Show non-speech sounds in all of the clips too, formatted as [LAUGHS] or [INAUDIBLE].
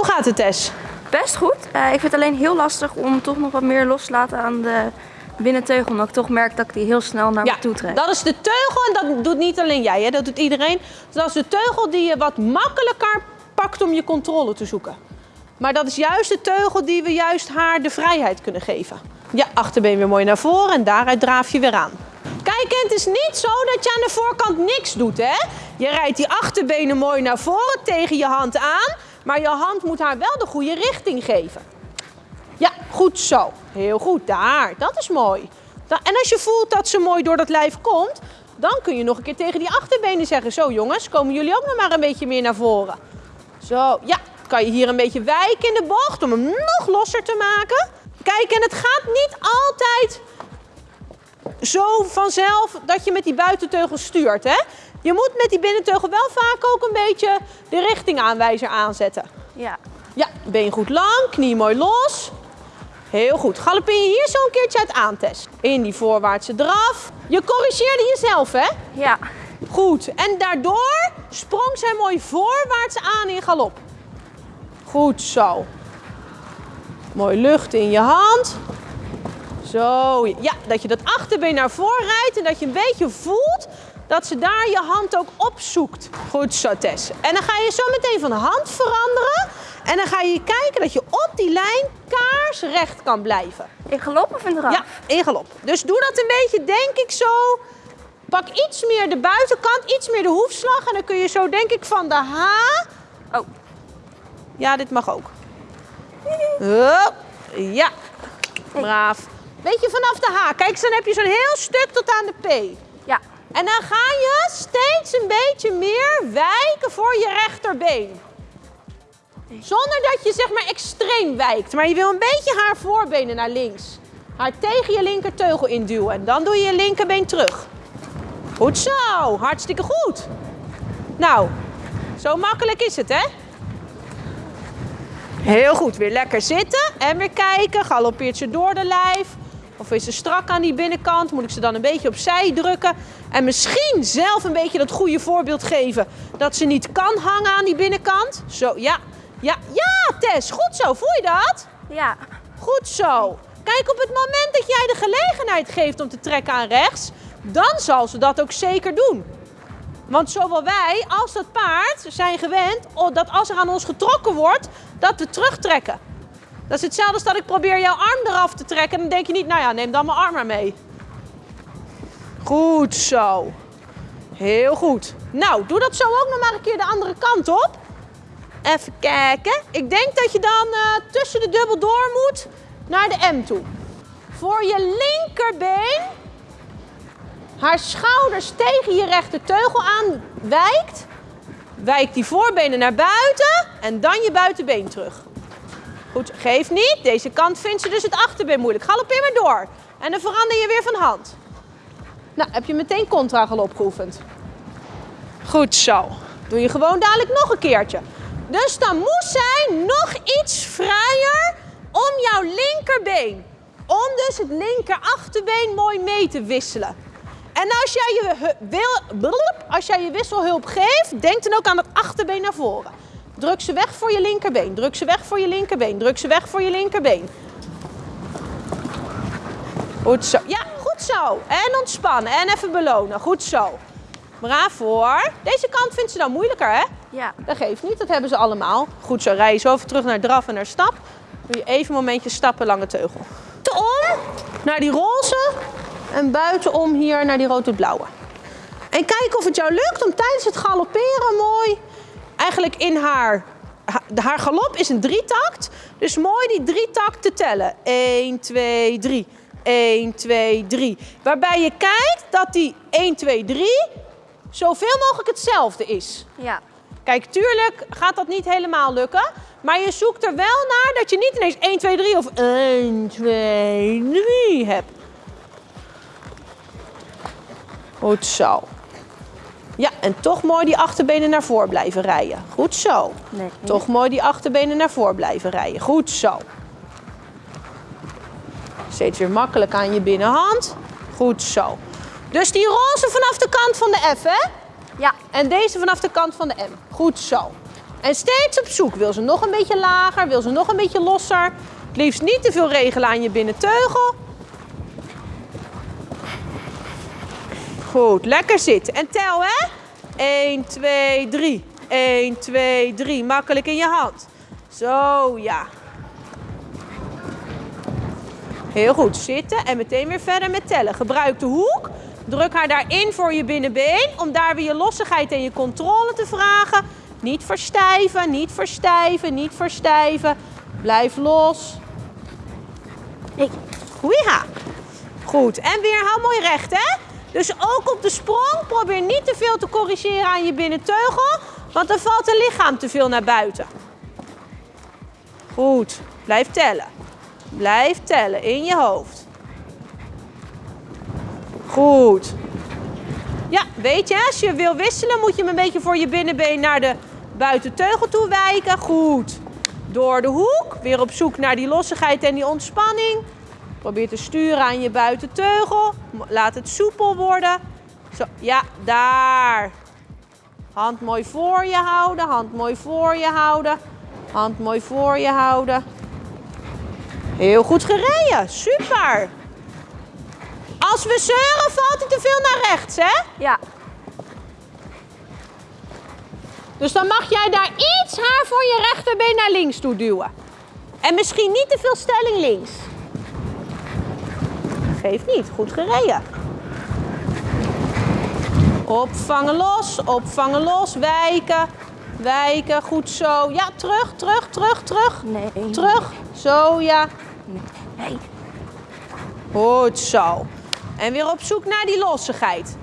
Hoe gaat het, Tess? Best goed. Eh, ik vind het alleen heel lastig om toch nog wat meer los te laten aan de binnenteugel. Omdat ik toch merk dat ik die heel snel naar me toe trek. dat is de teugel en dat doet niet alleen jij, hè? dat doet iedereen. Dus dat is de teugel die je wat makkelijker pakt om je controle te zoeken. Maar dat is juist de teugel die we juist haar de vrijheid kunnen geven. Ja, achterbeen weer mooi naar voren en daaruit draaf je weer aan. Kijk, het is niet zo dat je aan de voorkant niks doet, hè? Je rijdt die achterbenen mooi naar voren tegen je hand aan. Maar je hand moet haar wel de goede richting geven. Ja, goed zo. Heel goed, daar. Dat is mooi. En als je voelt dat ze mooi door dat lijf komt, dan kun je nog een keer tegen die achterbenen zeggen. Zo jongens, komen jullie ook nog maar een beetje meer naar voren. Zo, ja. Kan je hier een beetje wijken in de bocht om hem nog losser te maken. Kijk, en het gaat niet altijd zo vanzelf dat je met die buitenteugel stuurt. Hè? Je moet met die binnenteugel wel vaak ook een beetje de richtingaanwijzer aanzetten. Ja. Ja, been goed lang, knie mooi los. Heel goed. Galoppeer je hier zo een keertje uit aantest. In die voorwaartse draf. Je corrigeerde jezelf, hè? Ja. Goed. En daardoor sprong zij mooi voorwaarts aan in galop. Goed zo. Mooi lucht in je hand. Zo. Ja, dat je dat achterbeen naar voren rijdt en dat je een beetje voelt dat ze daar je hand ook opzoekt. Goed zo, Tess. En dan ga je zo meteen van hand veranderen. En dan ga je kijken dat je op die lijn kaarsrecht kan blijven. In galop of in draf? Ja, in galop. Dus doe dat een beetje, denk ik, zo. Pak iets meer de buitenkant, iets meer de hoefslag. En dan kun je zo, denk ik, van de H... Oh. Ja, dit mag ook. [LAUGHS] Ja. Braaf. Beetje vanaf de H. Kijk, dan heb je zo'n heel stuk tot aan de P. En dan ga je steeds een beetje meer wijken voor je rechterbeen. Zonder dat je zeg maar extreem wijkt. Maar je wil een beetje haar voorbenen naar links. Haar tegen je linkerteugel induwen. En dan doe je je linkerbeen terug. Goed zo. Hartstikke goed. Nou, zo makkelijk is het hè? Heel goed. Weer lekker zitten. En weer kijken. Galoppeert ze door de lijf. Of is ze strak aan die binnenkant? Moet ik ze dan een beetje opzij drukken? En misschien zelf een beetje dat goede voorbeeld geven dat ze niet kan hangen aan die binnenkant. Zo, ja. Ja, ja, Tess, goed zo. Voel je dat? Ja. Goed zo. Kijk, op het moment dat jij de gelegenheid geeft om te trekken aan rechts, dan zal ze dat ook zeker doen. Want zowel wij als dat paard zijn gewend dat als er aan ons getrokken wordt, dat we terugtrekken. Dat is hetzelfde als dat ik probeer jouw arm eraf te trekken. En dan denk je niet, nou ja, neem dan mijn arm maar mee. Goed zo. Heel goed. Nou, doe dat zo ook nog maar een keer de andere kant op. Even kijken. Ik denk dat je dan uh, tussen de dubbel door moet naar de M toe. Voor je linkerbeen haar schouders tegen je rechterteugel aan wijkt. Wijk die voorbenen naar buiten en dan je buitenbeen terug. Goed, geef niet. Deze kant vindt ze dus het achterbeen moeilijk. Galoppeer maar door. En dan verander je weer van hand. Nou, heb je meteen contragalop geoefend. Goed zo. Doe je gewoon dadelijk nog een keertje. Dus dan moet zij nog iets vrijer om jouw linkerbeen. Om dus het linker achterbeen mooi mee te wisselen. En als jij je, wil, als jij je wisselhulp geeft, denk dan ook aan het achterbeen naar voren. Druk ze weg voor je linkerbeen. Druk ze weg voor je linkerbeen. Druk ze weg voor je linkerbeen. Goed zo. Ja, goed zo. En ontspannen. En even belonen. Goed zo. Braaf hoor. Deze kant vindt ze dan moeilijker, hè? Ja. Dat geeft niet. Dat hebben ze allemaal. Goed zo. Rij je zo even terug naar draf en naar stap. Doe je even een momentje stappen lange teugel. Om naar die roze. En buitenom hier naar die rood-blauwe. En kijk of het jou lukt om tijdens het galopperen mooi eigenlijk in haar, haar galop is een drietakt. Dus mooi die drie takten tellen. 1, 2, 3. 1, 2, 3. Waarbij je kijkt dat die 1, 2, 3 zoveel mogelijk hetzelfde is. Ja. Kijk, tuurlijk gaat dat niet helemaal lukken. Maar je zoekt er wel naar dat je niet ineens 1, 2, 3 of 1, 2, 3 hebt. Goed zo. Ja, en toch mooi die achterbenen naar voren blijven rijden. Goed zo. Nee. Toch mooi die achterbenen naar voren blijven rijden. Goed zo. Steeds weer makkelijk aan je binnenhand. Goed zo. Dus die roze vanaf de kant van de F, hè? Ja. En deze vanaf de kant van de M. Goed zo. En steeds op zoek. Wil ze nog een beetje lager? Wil ze nog een beetje losser? Het liefst niet te veel regelen aan je binnenteugel. Goed, lekker zitten. En tel hè. 1, 2, 3. 1, 2, 3. Makkelijk in je hand. Zo, ja. Heel goed, zitten en meteen weer verder met tellen. Gebruik de hoek. Druk haar daarin voor je binnenbeen om daar weer je lossigheid en je controle te vragen. Niet verstijven, niet verstijven, niet verstijven. Blijf los. Nee. Goeie Goed, en weer hou mooi recht, hè? Dus ook op de sprong, probeer niet te veel te corrigeren aan je binnenteugel, want dan valt het lichaam te veel naar buiten. Goed, blijf tellen. Blijf tellen in je hoofd. Goed. Ja, weet je, als je wil wisselen moet je hem een beetje voor je binnenbeen naar de buitenteugel toe wijken. Goed. Door de hoek, weer op zoek naar die lossigheid en die ontspanning. Probeer te sturen aan je buitenteugel. Laat het soepel worden. Zo, ja, daar. Hand mooi voor je houden, hand mooi voor je houden. Hand mooi voor je houden. Heel goed gereden, super. Als we zeuren valt hij te veel naar rechts, hè? Ja. Dus dan mag jij daar iets haar voor je rechterbeen naar links toe duwen. En misschien niet te veel stelling links. Geeft niet, goed gereden. Opvangen los, opvangen los, wijken, wijken, goed zo. Ja, terug, terug, terug, terug. Nee. Terug, zo ja. Nee. Goed zo. En weer op zoek naar die lossigheid.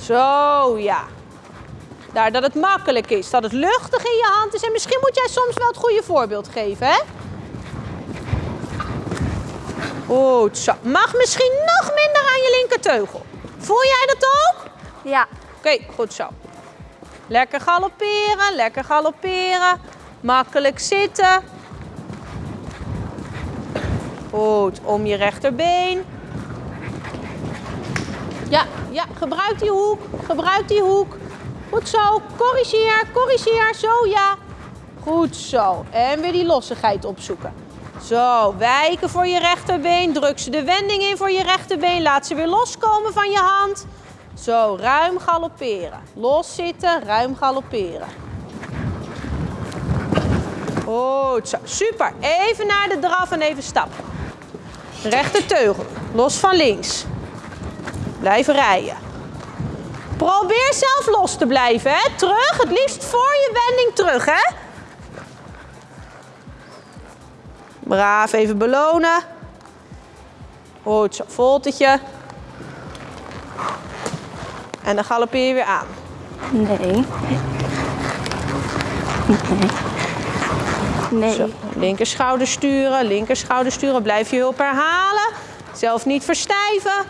Zo ja. Daar dat het makkelijk is, dat het luchtig in je hand is. En misschien moet jij soms wel het goede voorbeeld geven, hè? Goed zo. Mag misschien nog minder aan je linkerteugel. Voel jij dat ook? Ja. Oké, goed zo. Lekker galopperen, lekker galopperen. Makkelijk zitten. Goed, om je rechterbeen. Ja, ja, gebruik die hoek, gebruik die hoek. Goed zo, corrigeer, corrigeer, zo ja. Goed zo. En weer die lossigheid opzoeken. Zo, wijken voor je rechterbeen. Druk ze de wending in voor je rechterbeen. Laat ze weer loskomen van je hand. Zo, ruim galopperen. Los zitten, ruim galopperen. Goed zo, super. Even naar de draf en even stappen. Rechter teugel, los van links. Blijf rijden. Probeer zelf los te blijven, hè. Terug, het liefst voor je wending terug, hè. Braaf, even belonen. Goed zo, voltetje. En dan galoppeer je weer aan. Nee. Nee. Nee. Zo, linker schouder sturen, linker schouder sturen. Blijf je hulp herhalen. Zelf niet verstijven.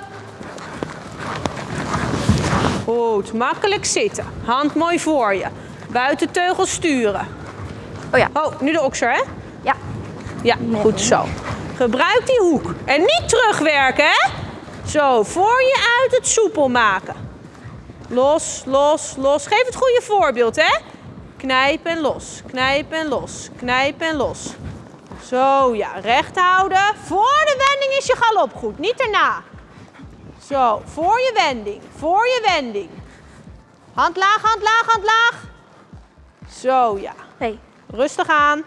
Goed, makkelijk zitten. Hand mooi voor je. Buitenteugel sturen. Oh ja. Oh, nu de okser, hè? Ja. Ja, goed zo. Gebruik die hoek. En niet terugwerken, hè? Zo, voor je uit het soepel maken. Los, los, los. Geef het goede voorbeeld, hè? Knijp en los, knijp en los, knijp en los. Zo, ja, recht houden. Voor de wending is je galop goed, niet erna. Zo, voor je wending, voor je wending. Hand laag, hand laag, hand laag. Zo, ja. Nee. Rustig aan.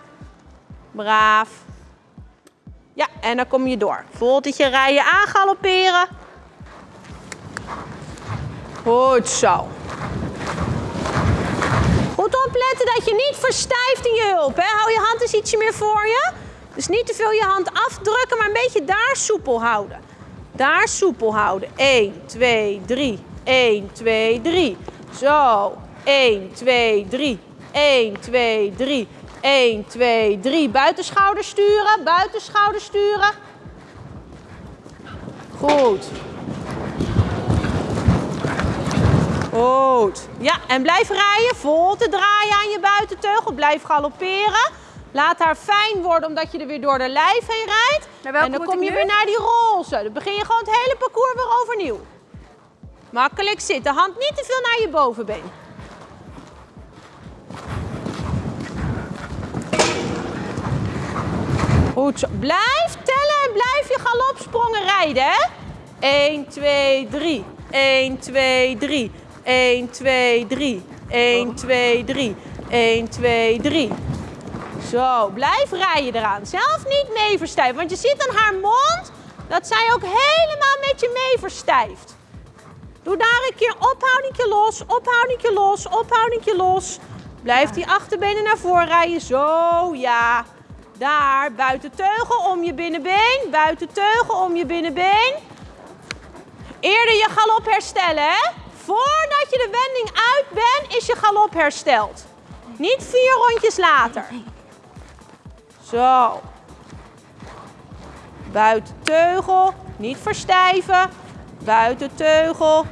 Braaf. Ja, en dan kom je door. Voltetje rijden aan galopperen. Goed zo. Goed opletten dat je niet verstijft in je hulp. Hè? Hou je hand eens ietsje meer voor je. Dus niet te veel je hand afdrukken, maar een beetje daar soepel houden. Daar soepel houden. 1, 2, 3. 1, 2, 3. Zo. 1, 2, 3. 1, 2, 3. 1, 2, 3. Buitenschouder sturen. Buitenschouder sturen. Goed. Goed. Ja, en blijf rijden. Vol te draaien aan je buitenteugel. Blijf galopperen. Laat haar fijn worden omdat je er weer door de lijf heen rijdt. En dan kom je weer naar die roze. Dan begin je gewoon het hele parcours weer overnieuw. Makkelijk zitten. Hand niet te veel naar je bovenbeen. Goed. Blijf tellen en blijf je galopsprongen rijden, hè? 1, 2, 3. 1, 2, 3. 1, 2, 3. 1, 2, 3. 1, 2, 3. Zo, blijf rijden eraan. Zelf niet mee verstijven, want je ziet aan haar mond dat zij ook helemaal met je mee verstijft. Doe daar een keer ophoudingje los, ophoudingje los, ophoudingje los. Blijf die achterbenen naar voren rijden. Zo, ja. Daar, buiten teugel om je binnenbeen. Buiten teugel om je binnenbeen. Eerder je galop herstellen, hè? Voordat je de wending uit bent, is je galop hersteld. Niet vier rondjes later. Zo. Buiten teugel, niet verstijven. Buiten teugel.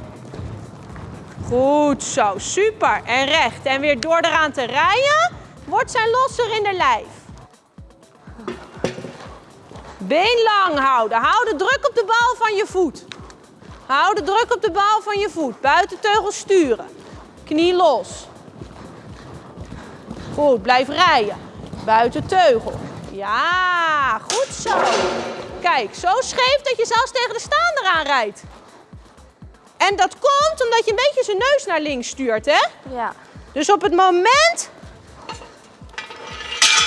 Goed zo, super. En recht. En weer door eraan te rijden, wordt zij losser in de lijf. Been lang houden. Hou de druk op de bal van je voet. Hou de druk op de bal van je voet. Buiten teugel sturen. Knie los. Goed, blijf rijden. Buiten teugel. Ja, goed zo. Kijk, zo scheef dat je zelfs tegen de staander aanrijdt. En dat komt omdat je een beetje zijn neus naar links stuurt, hè? Ja. Dus op het moment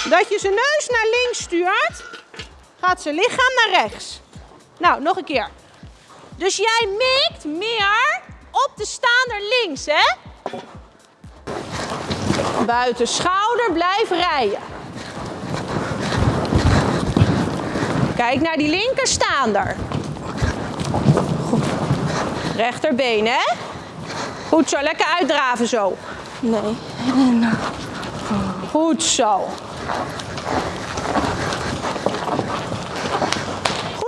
dat je zijn neus naar links stuurt, gaat zijn lichaam naar rechts. Nou, nog een keer. Dus jij mikt meer op de staander links, hè? Buiten schouder, blijf rijden. Kijk naar die linkerstaander. Rechterbeen, hè? Goed zo, lekker uitdraven zo. Nee. [LAUGHS] Goed zo.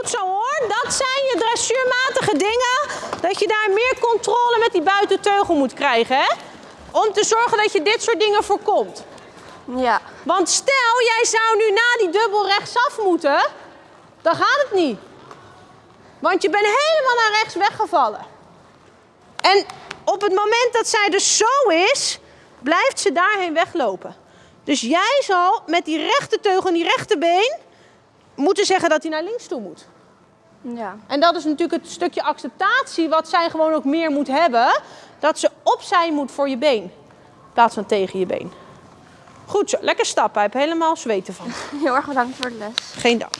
Goed zo hoor, dat zijn je dressuurmatige dingen. Dat je daar meer controle met die buitenteugel moet krijgen, hè? Om te zorgen dat je dit soort dingen voorkomt. Ja. Want stel, jij zou nu na die dubbel rechtsaf moeten, dan gaat het niet. Want je bent helemaal naar rechts weggevallen. En op het moment dat zij dus zo is, blijft ze daarheen weglopen. Dus jij zal met die rechte teugel en die rechterbeen moeten zeggen dat hij naar links toe moet. Ja. En dat is natuurlijk het stukje acceptatie wat zij gewoon ook meer moet hebben. Dat ze opzij moet voor je been. In plaats van tegen je been. Goed zo, lekker stappen. Hij heeft helemaal zweten van. [LAUGHS] Heel erg bedankt voor de les. Geen dank.